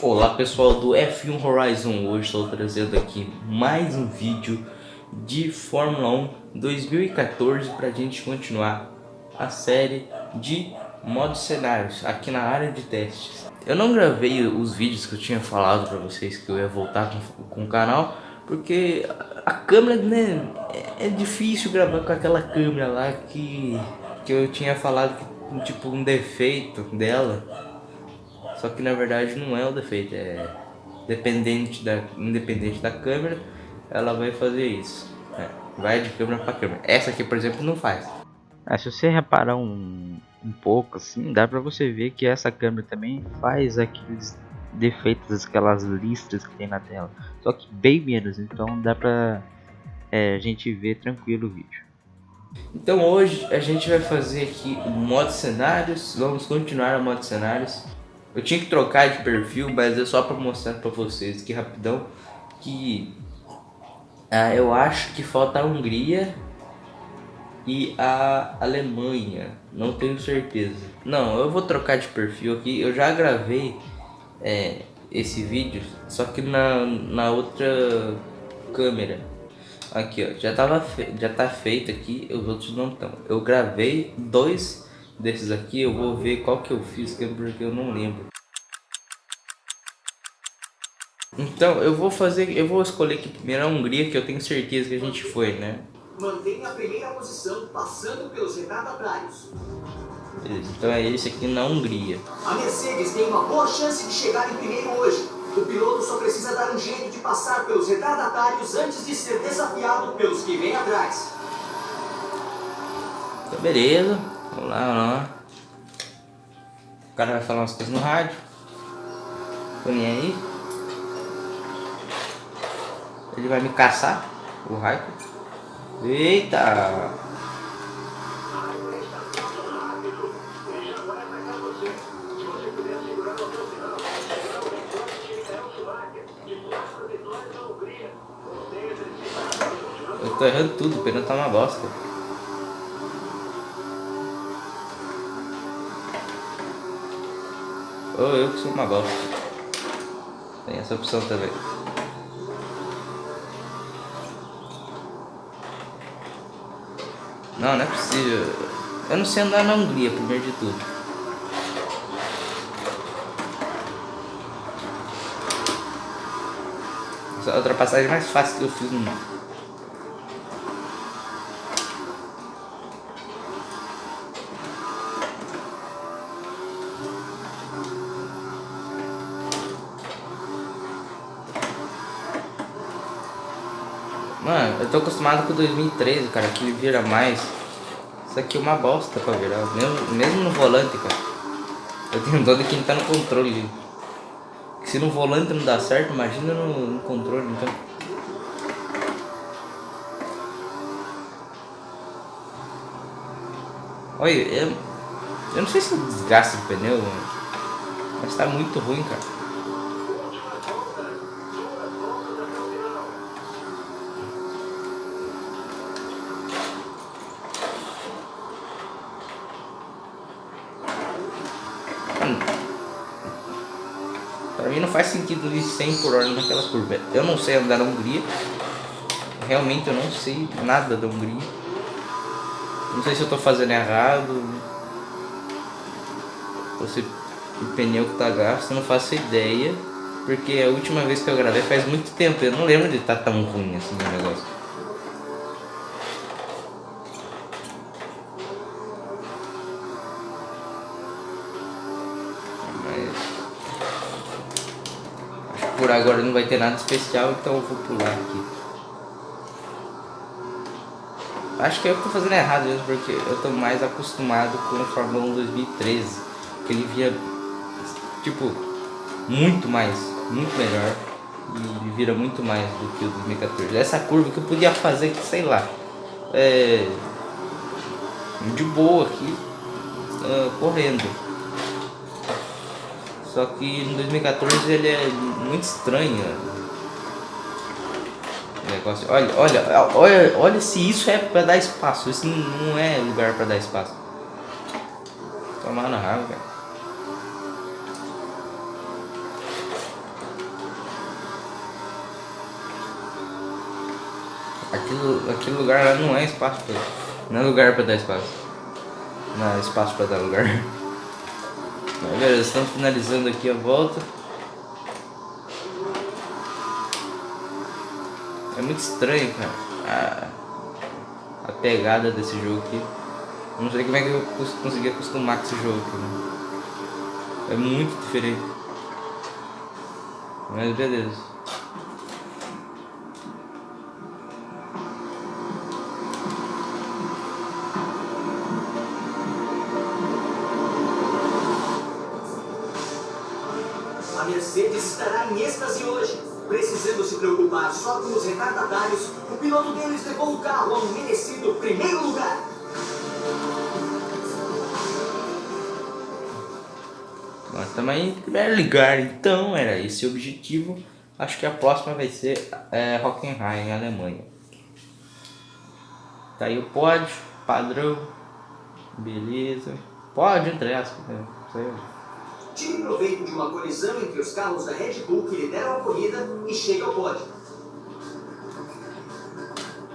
Olá pessoal do F1 Horizon, hoje estou trazendo aqui mais um vídeo de Fórmula 1 2014 para a gente continuar a série de modos cenários aqui na área de testes. Eu não gravei os vídeos que eu tinha falado para vocês que eu ia voltar com, com, o canal porque a câmera né, é, é difícil gravar com aquela câmera lá que, que eu tinha falado que tipo um defeito dela só que na verdade não é o defeito, é dependente da, independente da câmera, ela vai fazer isso. É, vai de câmera para câmera. Essa aqui, por exemplo, não faz. Se você reparar um, um pouco assim, dá pra você ver que essa câmera também faz aqueles defeitos, aquelas listras que tem na tela. Só que bem menos, então dá pra é, a gente ver tranquilo o vídeo. Então hoje a gente vai fazer aqui o modo cenários, vamos continuar o modo cenários. Eu tinha que trocar de perfil, mas é só para mostrar para vocês aqui rapidão que ah, eu acho que falta a Hungria e a Alemanha, não tenho certeza. Não, eu vou trocar de perfil aqui, eu já gravei é, esse vídeo, só que na, na outra câmera. Aqui ó, já, tava já tá feito aqui, os outros não estão. Eu gravei dois desses aqui, eu vou ver qual que eu fiz, que porque eu não lembro. Então, eu vou fazer, eu vou escolher aqui primeiro a Hungria, que eu tenho certeza que a gente foi, né? Mantenha a primeira posição, passando pelos retardatários. Beleza, então é esse aqui na Hungria. A Mercedes tem uma boa chance de chegar em primeiro hoje. O piloto só precisa dar um jeito de passar pelos retardatários antes de ser desafiado pelos que vêm atrás. Então, beleza. Vamos lá. O cara vai falar umas coisas no rádio. Nem aí. Ele vai me caçar, o Raiko. Eita! Eu tô errando tudo, o pneu tá uma bosta. Ou eu que sou uma bosta. Tem essa opção também. Não, não é possível. Eu não sei andar na Hungria, primeiro de tudo. Essa é a ultrapassagem mais fácil que eu fiz no mundo. Mano, eu tô acostumado com 2013, cara, que vira mais. Isso aqui é uma bosta pra virar, mesmo, mesmo no volante, cara. Eu tenho dó de quem tá no controle. Se no volante não dá certo, imagina no, no controle, então. Olha, eu, eu não sei se desgasta o pneu, mas tá muito ruim, cara. Faz sentido ir 100 por hora naquela curva. Eu não sei andar na Hungria. Realmente eu não sei nada da Hungria. Não sei se eu tô fazendo errado. Ou se o pneu que tá gasto, não faço ideia. Porque a última vez que eu gravei faz muito tempo. Eu não lembro de estar tá tão ruim assim o negócio. Por agora não vai ter nada especial, então eu vou pular aqui. Acho que eu tô fazendo errado mesmo, porque eu tô mais acostumado com o Fórmula 1 2013. Que ele via, tipo, muito mais, muito melhor. E vira muito mais do que o 2014. Essa curva que eu podia fazer, sei lá, é, de boa aqui, uh, correndo. Só que em 2014 ele é muito estranha. Negócio. Olha, olha, olha, olha se isso é pra dar espaço. Isso não é lugar pra dar espaço. Tomar na raiva, cara. Aquilo, aquele lugar lá não é espaço pra, Não é lugar pra dar espaço. Não é espaço pra dar lugar. Mas, galera, estamos finalizando aqui a volta. É muito estranho, cara. A, a pegada desse jogo aqui. Não sei como é que eu consegui acostumar com esse jogo aqui, né? É muito diferente. Mas beleza. A Mercedes estará em êxtase hoje. Precisando se preocupar só com os retardatários, o piloto deles levou o carro ao merecido primeiro lugar. Nós estamos em primeiro lugar, então era esse o objetivo. Acho que a próxima vai ser é, Hockenheim, em Alemanha. Tá aí o pódio, padrão, beleza. Entre aspas, né? Tire proveito de uma colisão entre os carros da Red Bull que lideram a corrida e chega ao pódio.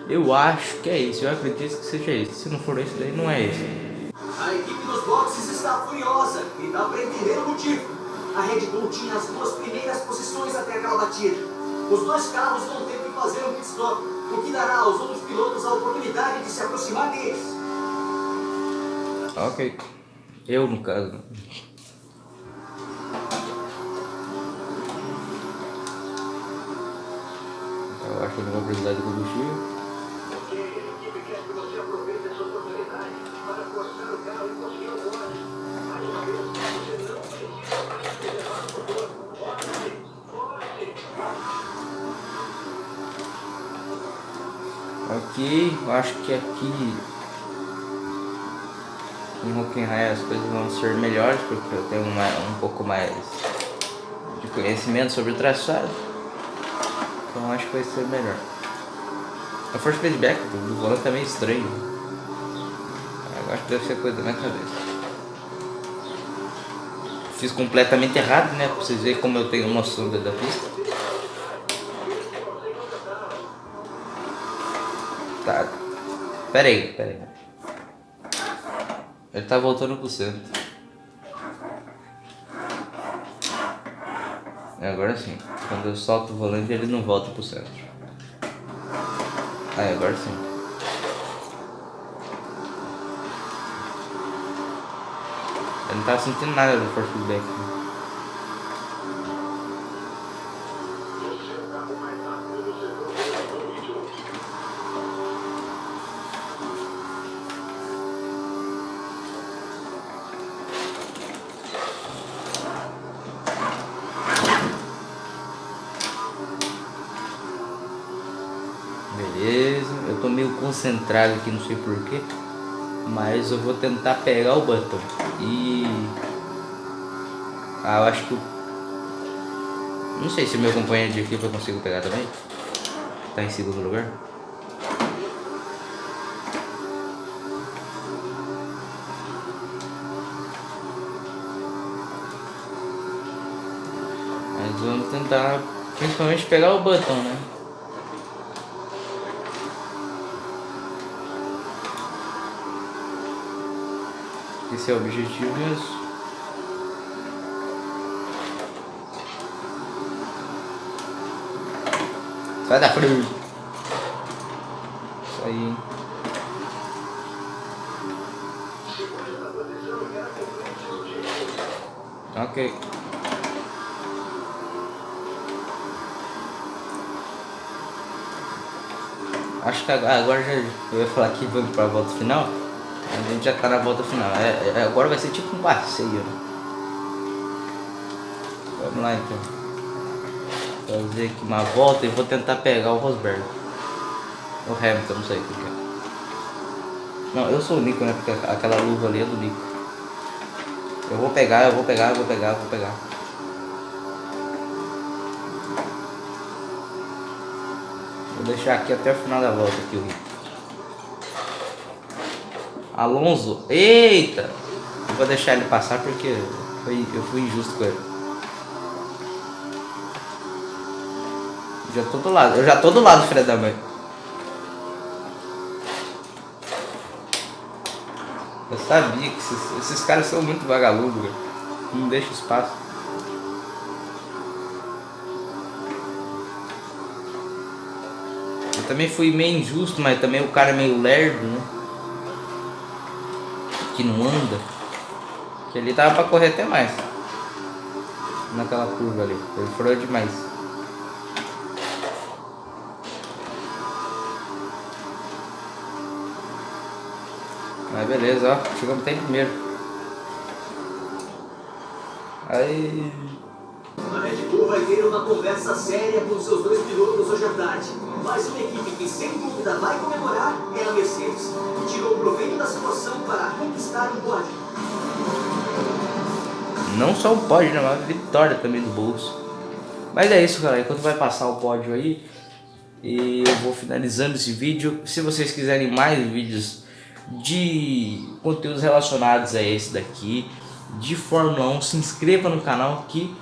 Eu acho que é isso, eu acredito que seja esse. Se não for esse daí, não é esse. A equipe dos boxes está furiosa e dá para entender o motivo. A Red Bull tinha as duas primeiras posições até aquela batida. Os dois carros vão ter que fazer um pit stop, o que dará aos outros pilotos a oportunidade de se aproximar deles. Ok. Eu, no caso. Acho que eu não vou precisar de combustível. Ok, eu acho que aqui em Hockenheim as coisas vão ser melhores porque eu tenho uma, um pouco mais de conhecimento sobre o traçado. Então acho que vai ser melhor. A force feedback do, volante tá meio estranho. Eu acho que deve ser coisa da minha cabeça. Fiz completamente errado, né? Pra vocês verem como eu tenho noção da, da pista. Tá. Pera aí, pera aí. Ele tá voltando pro centro. Agora sim. Quando eu solto o volante, ele não volta pro centro. Ah, agora sim. Ele não tá sentindo nada do force feedback. Eu tô meio concentrado aqui, não sei porquê. Mas eu vou tentar pegar o botão. E... Ah, eu acho que... Não sei se meu companheiro de equipe eu consigo pegar também. Tá em segundo lugar. Mas vamos tentar principalmente pegar o botão, né? Esse é o objetivo mesmo. Sai da frente. Isso aí. Ok. Acho que agora já eu ia falar que vamos para a volta final. A gente já tá na volta final. É, é, agora vai ser tipo um passeio. Né? Vamos lá então. Fazer aqui uma volta e vou tentar pegar o Rosberg. O Hamilton, não sei o que é. Não, eu sou o Nico, né? Porque aquela luva ali é do Nico. Eu vou pegar, eu vou pegar, eu vou pegar, eu vou pegar. Vou deixar aqui até o final da volta aqui o Rico. Alonso. Eita! Eu vou deixar ele passar porque foi, eu fui injusto com ele. Já tô do lado. Eu já tô do lado, filha da mãe. Eu sabia que esses, esses caras são muito vagalumes, Não deixa espaço. Eu também fui meio injusto, mas também o cara é meio lerdo, né? Que não anda. Que ele tava pra correr até mais. Naquela curva ali. Ele demais. Mas beleza, ó. Chegamos até primeiro. Aí... ter uma conversa séria com seus dois pilotos hoje à tarde. Mas uma equipe que sem dúvida vai comemorar é a Mercedes, que tirou proveito da situação para conquistar o pódio. Não só o pódio, né? Uma vitória também do bolso. Mas é isso, galera. Enquanto vai passar o pódio aí, e eu vou finalizando esse vídeo. Se vocês quiserem mais vídeos de conteúdos relacionados a esse daqui, de Fórmula 1, se inscreva no canal que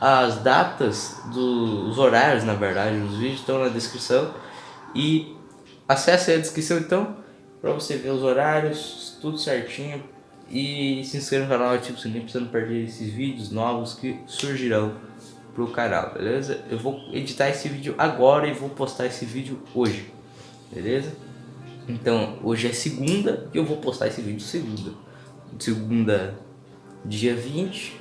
as datas dos horários, na verdade, os vídeos estão na descrição. E acesse a descrição então para você ver os horários, tudo certinho. E se inscreva no canal, ative o sininho para você não perder esses vídeos novos que surgirão pro canal, beleza? Eu vou editar esse vídeo agora e vou postar esse vídeo hoje, beleza? Então, hoje é segunda e eu vou postar esse vídeo segunda. Segunda, dia 20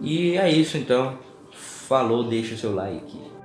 e é isso então. Falou, deixa o seu like.